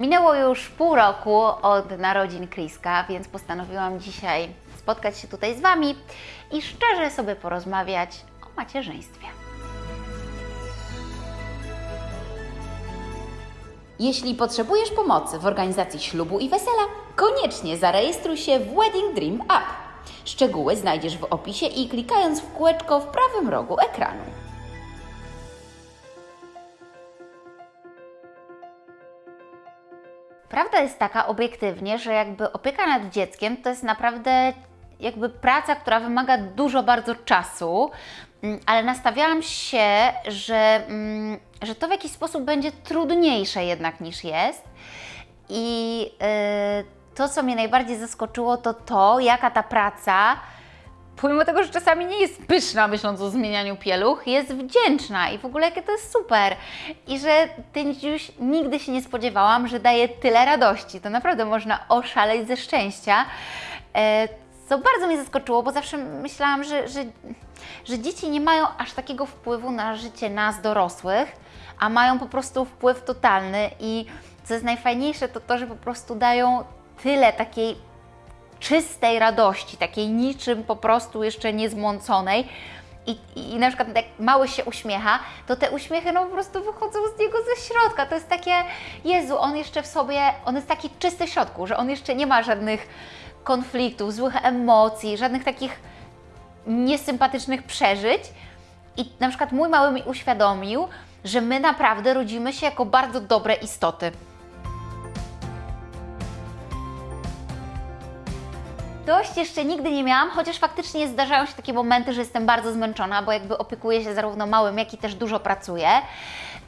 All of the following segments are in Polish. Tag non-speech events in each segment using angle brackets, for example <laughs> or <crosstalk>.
Minęło już pół roku od narodzin Kriska, więc postanowiłam dzisiaj spotkać się tutaj z Wami i szczerze sobie porozmawiać o macierzyństwie. Jeśli potrzebujesz pomocy w organizacji ślubu i wesela, koniecznie zarejestruj się w Wedding Dream App. Szczegóły znajdziesz w opisie i klikając w kółeczko w prawym rogu ekranu. Prawda jest taka obiektywnie, że jakby opieka nad dzieckiem to jest naprawdę jakby praca, która wymaga dużo bardzo czasu, mm, ale nastawiałam się, że, mm, że to w jakiś sposób będzie trudniejsze jednak niż jest. I yy, to, co mnie najbardziej zaskoczyło, to to, jaka ta praca, pomimo tego, że czasami nie jest pyszna, myśląc o zmienianiu pieluch, jest wdzięczna i w ogóle jakie to jest super. I że ten już nigdy się nie spodziewałam, że daje tyle radości. To naprawdę można oszaleć ze szczęścia. E, co bardzo mnie zaskoczyło, bo zawsze myślałam, że, że, że dzieci nie mają aż takiego wpływu na życie nas dorosłych, a mają po prostu wpływ totalny i co jest najfajniejsze, to to, że po prostu dają tyle takiej czystej radości, takiej niczym po prostu jeszcze niezmąconej. I, I na przykład jak mały się uśmiecha, to te uśmiechy no po prostu wychodzą z niego ze środka. To jest takie, Jezu, on jeszcze w sobie, on jest taki czysty w środku, że on jeszcze nie ma żadnych konfliktów, złych emocji, żadnych takich niesympatycznych przeżyć. I na przykład mój mały mi uświadomił, że my naprawdę rodzimy się jako bardzo dobre istoty. Dość jeszcze nigdy nie miałam, chociaż faktycznie zdarzają się takie momenty, że jestem bardzo zmęczona, bo jakby opiekuję się zarówno małym, jak i też dużo pracuję.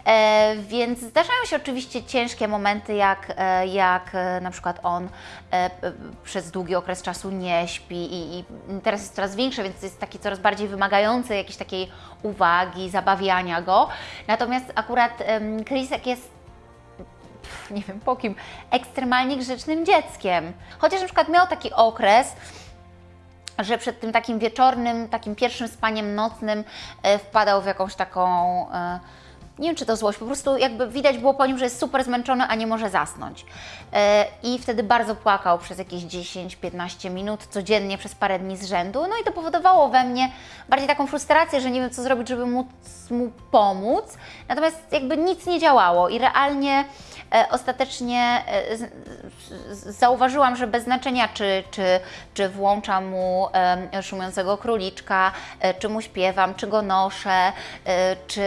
E, więc zdarzają się oczywiście ciężkie momenty, jak, e, jak e, na przykład on e, przez długi okres czasu nie śpi i, i teraz jest coraz większy, więc jest taki coraz bardziej wymagający jakiejś takiej uwagi, zabawiania go. Natomiast akurat Chrisek jest <laughs> nie wiem po kim, ekstremalnie grzecznym dzieckiem. Chociaż na przykład miał taki okres, że przed tym takim wieczornym, takim pierwszym spaniem nocnym e, wpadał w jakąś taką e, nie wiem czy to złość, po prostu jakby widać było po nim, że jest super zmęczony, a nie może zasnąć. E, I wtedy bardzo płakał przez jakieś 10-15 minut codziennie przez parę dni z rzędu. No i to powodowało we mnie bardziej taką frustrację, że nie wiem co zrobić, żeby móc mu pomóc. Natomiast jakby nic nie działało i realnie ostatecznie e, zauważyłam, że bez znaczenia, czy, czy, czy włączam mu szumiącego króliczka, czy mu śpiewam, czy go noszę, czy,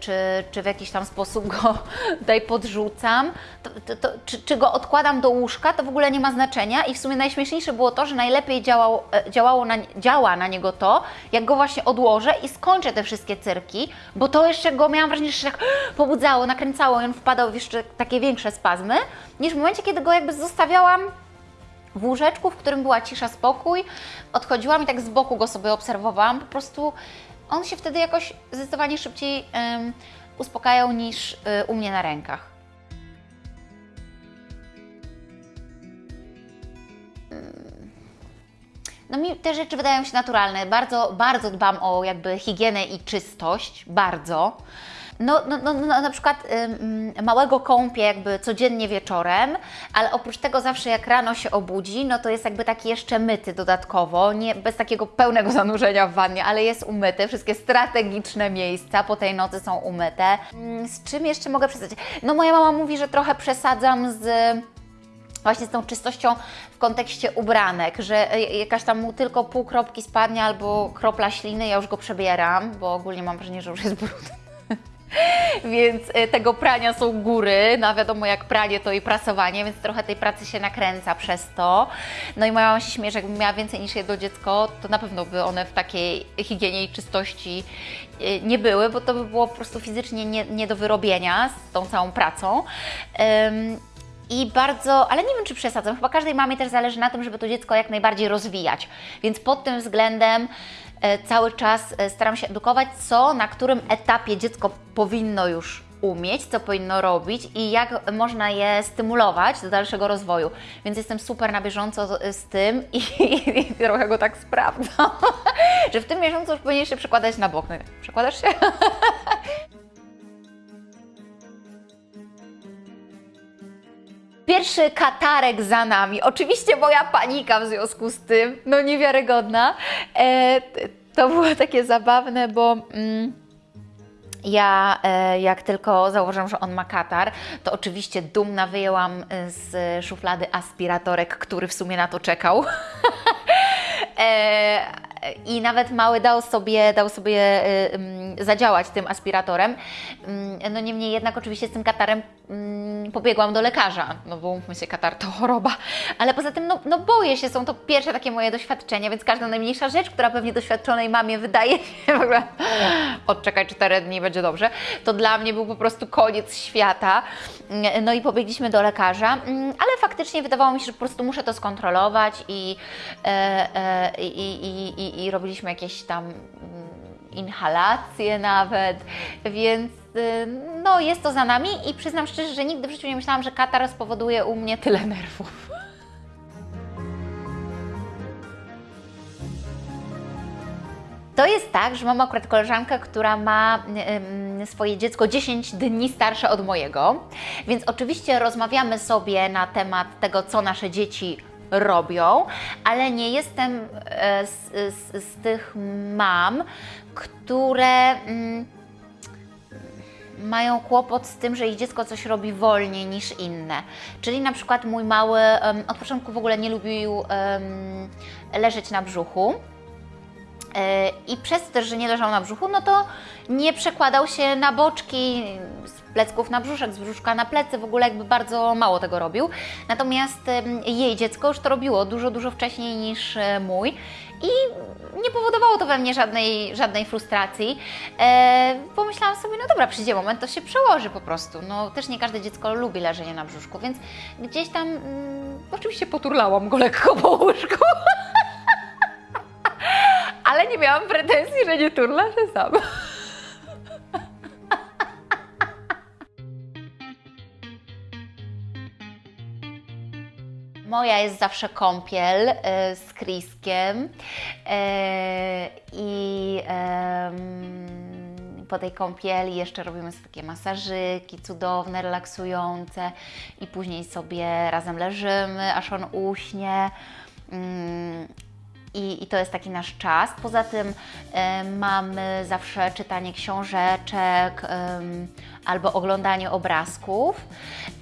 czy, czy w jakiś tam sposób go <laughs> tutaj podrzucam, to, to, czy, czy, go odkładam do łóżka, to w ogóle nie ma znaczenia. I w sumie najśmieszniejsze było to, że najlepiej działało, e, na, działa na niego to, jak go właśnie odłożę i skończę te wszystkie cyrki, bo to jeszcze go miałam wrażenie, że tak <gasps> pobudzało, nakręcało i on wpadał w jeszcze takie większe spazmy, niż w momencie, kiedy go jakby zostawiałam w łóżeczku, w którym była cisza, spokój, odchodziłam i tak z boku go sobie obserwowałam, po prostu on się wtedy jakoś zdecydowanie szybciej um, uspokajał niż y, u mnie na rękach. No mi te rzeczy wydają się naturalne. Bardzo, bardzo dbam o jakby higienę i czystość, bardzo. No, no, no, no na przykład ym, małego kąpie jakby codziennie wieczorem, ale oprócz tego zawsze jak rano się obudzi, no to jest jakby taki jeszcze myty dodatkowo, nie bez takiego pełnego zanurzenia w wannie, ale jest umyty, wszystkie strategiczne miejsca po tej nocy są umyte. Z czym jeszcze mogę przesadzić? No moja mama mówi, że trochę przesadzam z właśnie z tą czystością w kontekście ubranek, że jakaś tam mu tylko pół kropki spadnie albo kropla śliny, ja już go przebieram, bo ogólnie mam wrażenie, że już jest brudny. <laughs> więc e, tego prania są góry, no wiadomo jak pranie to i prasowanie, więc trochę tej pracy się nakręca przez to. No i moja mama się śmieje, że jakbym miała więcej niż jedno dziecko, to na pewno by one w takiej higienie i czystości e, nie były, bo to by było po prostu fizycznie nie, nie do wyrobienia z tą całą pracą. I bardzo, ale nie wiem czy przesadzam, chyba każdej mamie też zależy na tym, żeby to dziecko jak najbardziej rozwijać. Więc pod tym względem E, cały czas e, staram się edukować, co na którym etapie dziecko powinno już umieć, co powinno robić i jak można je stymulować do dalszego rozwoju. Więc jestem super na bieżąco z tym i, <laughs> i, i trochę go tak sprawdzam, <laughs> że w tym miesiącu już powinien się przekładać na bok. No, przekładasz się? <laughs> Pierwszy katarek za nami. Oczywiście moja panika w związku z tym, no niewiarygodna. E, to było takie zabawne, bo. Mm, ja, e, jak tylko założyłam, że on ma katar, to oczywiście dumna wyjęłam e, z szuflady aspiratorek, który w sumie na to czekał. <laughs> I nawet mały dał sobie, dał sobie mm, zadziałać tym aspiratorem. No niemniej jednak oczywiście z tym katarem pobiegłam do lekarza, no bo mówmy się, katar to choroba. Ale poza tym, no, no boję się, są to pierwsze takie moje doświadczenia, więc każda najmniejsza rzecz, która pewnie doświadczonej mamie wydaje się w ogóle odczekaj 4 dni, będzie dobrze, to dla mnie był po prostu koniec świata. No i pobiegliśmy do lekarza, ale faktycznie wydawało mi się, że po prostu muszę to skontrolować i, e, e, i, i, i, i robiliśmy jakieś tam mm, inhalacje nawet, więc y, no jest to za nami i przyznam szczerze, że nigdy w życiu nie myślałam, że katar spowoduje u mnie tyle nerwów. To jest tak, że mam akurat koleżankę, która ma swoje dziecko 10 dni starsze od mojego, więc oczywiście rozmawiamy sobie na temat tego, co nasze dzieci robią, ale nie jestem e, z, z, z tych mam, które. Mm, mają kłopot z tym, że ich dziecko coś robi wolniej niż inne. Czyli na przykład mój mały em, od początku w ogóle nie lubił em, leżeć na brzuchu. E, I przez to że nie leżał na brzuchu, no to nie przekładał się na boczki, plecków na brzuszek, z brzuszka na plecy, w ogóle jakby bardzo mało tego robił. Natomiast jej dziecko już to robiło dużo, dużo wcześniej niż e, mój i nie powodowało to we mnie żadnej, żadnej frustracji. E, pomyślałam sobie, no dobra, przyjdzie moment, to się przełoży po prostu. No też nie każde dziecko lubi leżenie na brzuszku, więc gdzieś tam mm, oczywiście poturlałam go lekko po łóżku. <laughs> Ale nie miałam pretensji, że nie turla się sam. Moja jest zawsze kąpiel e, z Kriskiem e, i po tej kąpieli jeszcze robimy sobie takie masażyki cudowne, relaksujące i później sobie razem leżymy, aż on uśnie. Mm, i, I to jest taki nasz czas. Poza tym e, mamy zawsze czytanie książeczek em, albo oglądanie obrazków.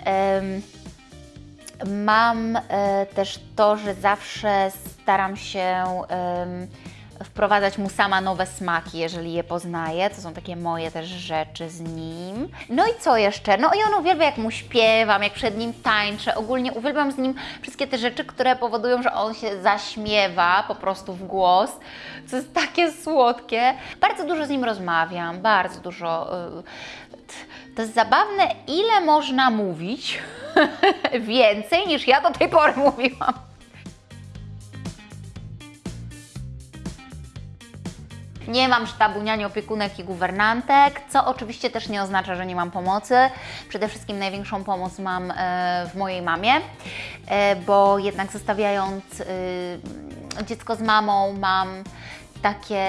Em, mam e, też to, że zawsze staram się wprowadzać mu sama nowe smaki, jeżeli je poznaję. To są takie moje też rzeczy z nim. No i co jeszcze? No i on uwielbia, jak mu śpiewam, jak przed nim tańczę. Ogólnie uwielbiam z nim wszystkie te rzeczy, które powodują, że on się zaśmiewa po prostu w głos, co jest takie słodkie. Bardzo dużo z nim rozmawiam, bardzo dużo. t- To jest zabawne, ile można mówić <laughs> więcej niż ja do tej pory mówiłam. Nie mam sztabu niani, opiekunek i guwernantek, co oczywiście też nie oznacza, że nie mam pomocy. Przede wszystkim największą pomoc mam e, w mojej mamie, e, bo jednak zostawiając e, dziecko z mamą mam takie,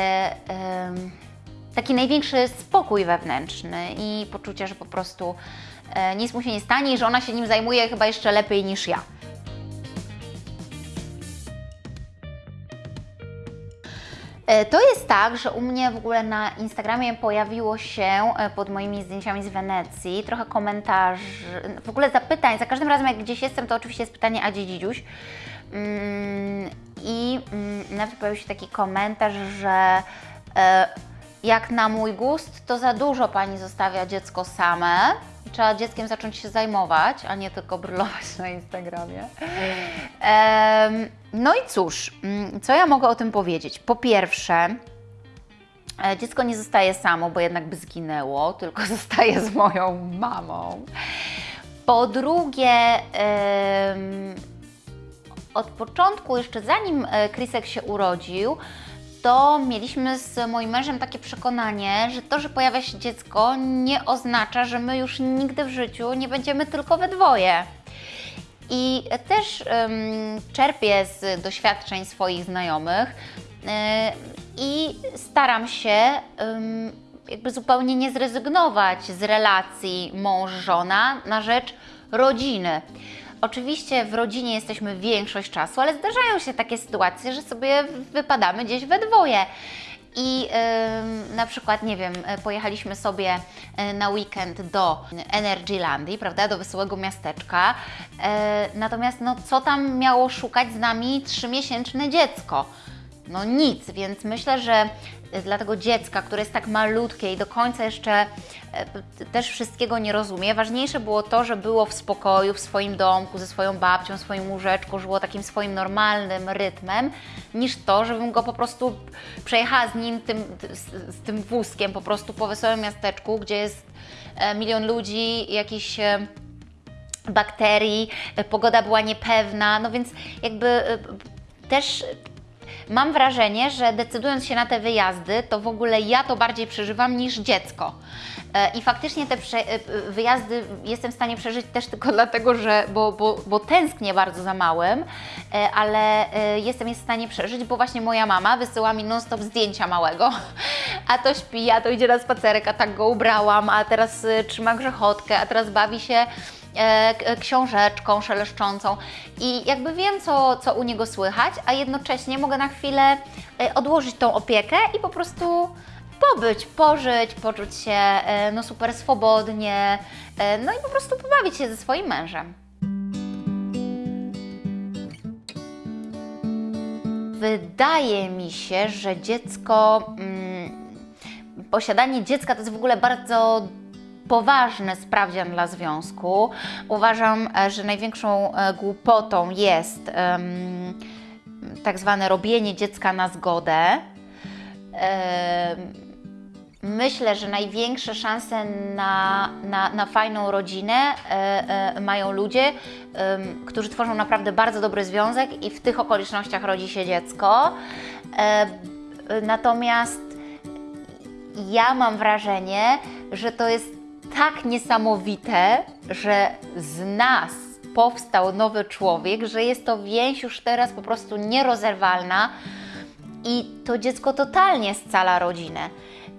taki największy spokój wewnętrzny i poczucie, że po prostu nic mu się nie stanie i że ona się nim zajmuje chyba jeszcze lepiej niż ja. E, To jest tak, że u mnie w ogóle na Instagramie pojawiło się e, pod moimi zdjęciami z Wenecji trochę komentarzy, w ogóle zapytań. Za każdym razem, jak gdzieś jestem, to oczywiście jest pytanie, a gdzie dzidziuś? Mm, I mm, nawet pojawił się taki komentarz, że e, jak na mój gust, to za dużo pani zostawia dziecko same. Trzeba dzieckiem zacząć się zajmować, a nie tylko brylować na Instagramie. No i cóż, mm, co ja mogę o tym powiedzieć? Po pierwsze, e, dziecko nie zostaje samo, bo jednak by zginęło, tylko <laughs> zostaje z moją mamą. Po drugie, od początku, jeszcze zanim e, Krisek się urodził, to mieliśmy z moim mężem takie przekonanie, że to, że pojawia się dziecko, nie oznacza, że my już nigdy w życiu nie będziemy tylko we dwoje. I też em, czerpię z doświadczeń swoich znajomych e, i staram się jakby zupełnie nie zrezygnować z relacji mąż-żona na rzecz rodziny. Oczywiście w rodzinie jesteśmy większość czasu, ale zdarzają się takie sytuacje, że sobie wypadamy gdzieś we dwoje. I ym, na przykład, nie wiem, pojechaliśmy sobie e, na weekend do Energylandii, prawda, do wesołego miasteczka. E, natomiast, no, co tam miało szukać z nami trzymiesięczne dziecko? No nic, więc myślę, że dla tego dziecka, które jest tak malutkie i do końca jeszcze e, też wszystkiego nie rozumie, ważniejsze było to, że było w spokoju, w swoim domku, ze swoją babcią, swoim łóżeczku, żyło takim swoim normalnym rytmem, niż to, żebym go po prostu przejechała z nim, tym, z, z tym wózkiem po prostu po wesołym miasteczku, gdzie jest e, milion ludzi, jakiś e, bakterii, pogoda była niepewna, no więc jakby też mam wrażenie, że decydując się na te wyjazdy, to w ogóle ja to bardziej przeżywam niż dziecko. E, I faktycznie te e, wyjazdy jestem w stanie przeżyć też tylko <laughs> dlatego, że bo, bo, bo tęsknię bardzo za małym, e, ale jestem je w stanie przeżyć, bo właśnie moja mama wysyła mi non-stop zdjęcia małego, <laughs> a to śpi, a to idzie na spacerek, a tak go ubrałam, a teraz trzyma grzechotkę, a teraz bawi się książeczką szeleszczącą i jakby wiem, co, co u niego słychać, a jednocześnie mogę na chwilę e, odłożyć tą opiekę i po prostu pobyć, pożyć, poczuć się e, no super swobodnie, no i po prostu pobawić się ze swoim mężem. Wydaje mi się, że dziecko, mm, posiadanie dziecka to jest w ogóle bardzo poważny sprawdzian dla związku. Uważam, e, że największą e, głupotą jest um, tak zwane robienie dziecka na zgodę. Um, Myślę, że największe szanse na, na, na fajną rodzinę e, mają ludzie, którzy tworzą naprawdę bardzo dobry związek i w tych okolicznościach rodzi się dziecko. Natomiast ja mam wrażenie, że to jest tak niesamowite, że z nas powstał nowy człowiek, że jest to więź już teraz po prostu nierozerwalna i to dziecko totalnie scala rodzinę.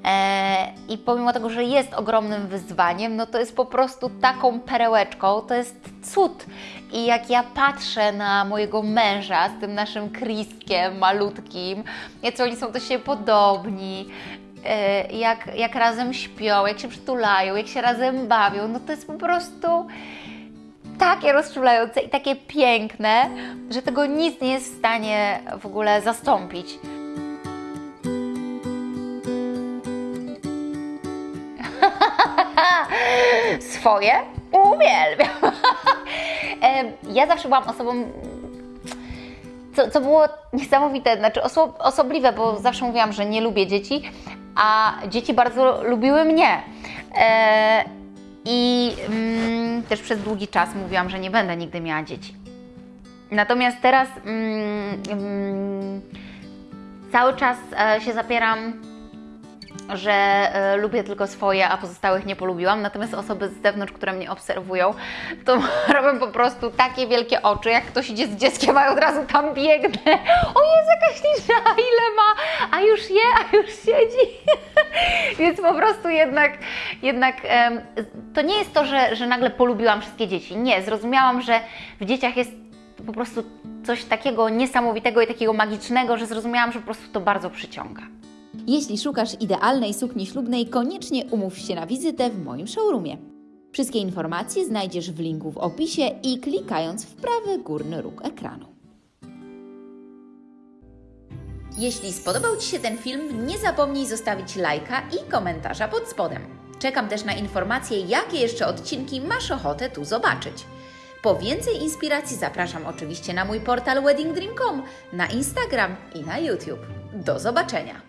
E, I pomimo tego, że jest ogromnym wyzwaniem, no to jest po prostu taką perełeczką, to jest cud. I jak ja patrzę na mojego męża z tym naszym Kriskiem malutkim, jak oni są do siebie podobni, jak, jak razem śpią, jak się przytulają, jak się razem bawią, no to jest po prostu takie rozczulające i takie piękne, że tego nic nie jest w stanie w ogóle zastąpić. <laughs> Swoje uwielbiam. <laughs> E, ja zawsze byłam osobą co, co było niesamowite, znaczy oso osobliwe, bo zawsze mówiłam, że nie lubię dzieci, a dzieci bardzo lubiły mnie. E, I mm, też przez długi czas mówiłam, że nie będę nigdy miała dzieci. Natomiast teraz mm, mm, cały czas e, się zapieram że e, lubię tylko swoje, a pozostałych nie polubiłam. Natomiast osoby z zewnątrz, które mnie obserwują, to <laughs> robią po prostu takie wielkie oczy, jak ktoś idzie z dzieckiem, a od razu tam biegnę. O jest jaka śliczna, ile ma, a już je, a już siedzi. <laughs> Więc po prostu jednak, jednak to nie jest to, że, że nagle polubiłam wszystkie dzieci. Nie, zrozumiałam, że w dzieciach jest po prostu coś takiego niesamowitego i takiego magicznego, że zrozumiałam, że po prostu to bardzo przyciąga. Jeśli szukasz idealnej sukni ślubnej, koniecznie umów się na wizytę w moim showroomie. Wszystkie informacje znajdziesz w linku w opisie i klikając w prawy górny róg ekranu. Jeśli spodobał Ci się ten film, nie zapomnij zostawić lajka i komentarza pod spodem. Czekam też na informacje, jakie jeszcze odcinki masz ochotę tu zobaczyć. Po więcej inspiracji zapraszam oczywiście na mój portal weddingdream.com, na Instagram i na YouTube. Do zobaczenia!